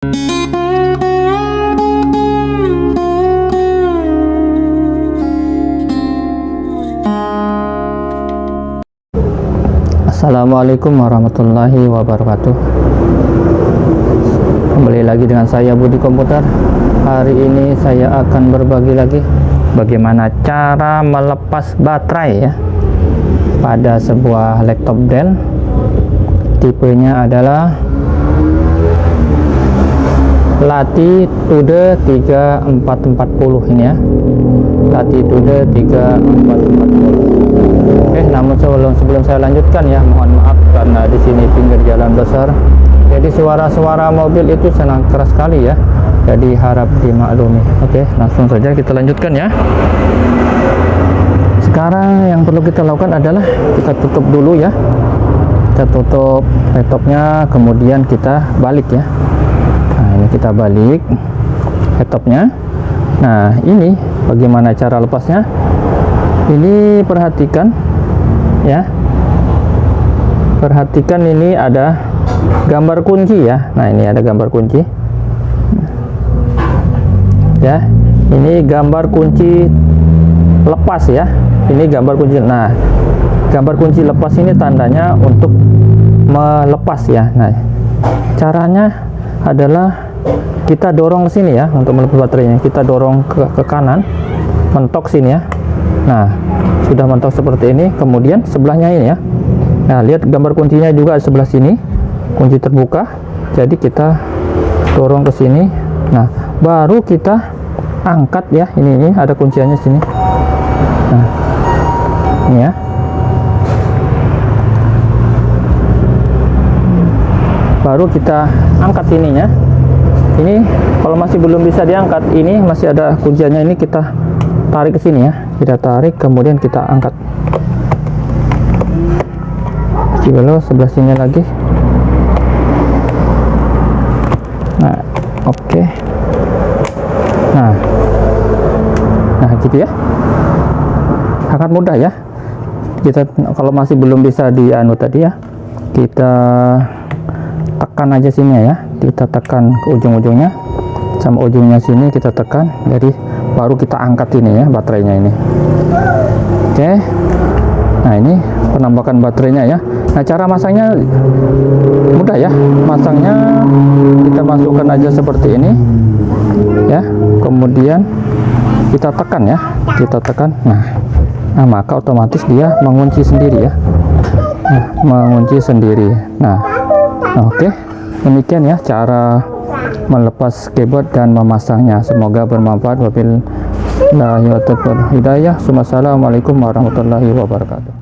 Assalamualaikum warahmatullahi wabarakatuh. Kembali lagi dengan saya Budi Komputer. Hari ini saya akan berbagi lagi Bagaimana cara melepas baterai ya Pada sebuah laptop Dell. Tipenya adalah Latitude 3440 ini ya Latitude 3440 Oke, namun sebelum sebelum saya lanjutkan ya, mohon maaf karena di sini pinggir jalan besar. Jadi suara-suara mobil itu sangat keras sekali ya. Jadi harap dimaklumi. Oke, langsung saja kita lanjutkan ya. Sekarang yang perlu kita lakukan adalah kita tutup dulu ya. Kita tutup laptopnya, kemudian kita balik ya. Kita balik laptopnya. Nah, ini bagaimana cara lepasnya? Ini perhatikan ya. Perhatikan ini ada gambar kunci ya. Nah ini ada gambar kunci. Ya ini gambar kunci lepas ya. Ini gambar kunci nah gambar kunci lepas ini tandanya untuk melepas ya. Nah caranya adalah kita dorong ke sini ya untuk melepas baterainya. Kita dorong ke, ke kanan mentok sini ya. Nah sudah mentok seperti ini. Kemudian sebelahnya ini ya. Nah lihat gambar kuncinya juga sebelah sini. Kunci terbuka. Jadi kita dorong ke sini. Nah baru kita angkat ya. Ini ini ada kunciannya sini. Nah ini ya. Baru kita angkat ininya ini kalau masih belum bisa diangkat ini masih ada kunciannya. Ini kita tarik ke sini ya. Kita tarik kemudian kita angkat. Cibelo sebelah sini lagi. Nah oke. Okay. nah. Nah gitu ya. Sangat mudah ya. Kita kalau masih belum bisa di anu tadi ya kita tekan aja sini ya kita tekan ke ujung-ujungnya. Sama ujungnya sini kita tekan jadi baru kita angkat ini ya baterainya ini. Oke. Nah ini penambahan baterainya ya. Nah cara masangnya mudah ya. Masangnya kita masukkan aja seperti ini ya. Kemudian kita tekan ya kita tekan. Nah nah maka otomatis dia mengunci sendiri ya. Nah, mengunci sendiri. Nah, oke demikian ya cara melepas keyboard dan memasangnya. Semoga bermanfaat. Wabillahi hidayah. Assalamualaikum warahmatullahi wabarakatuh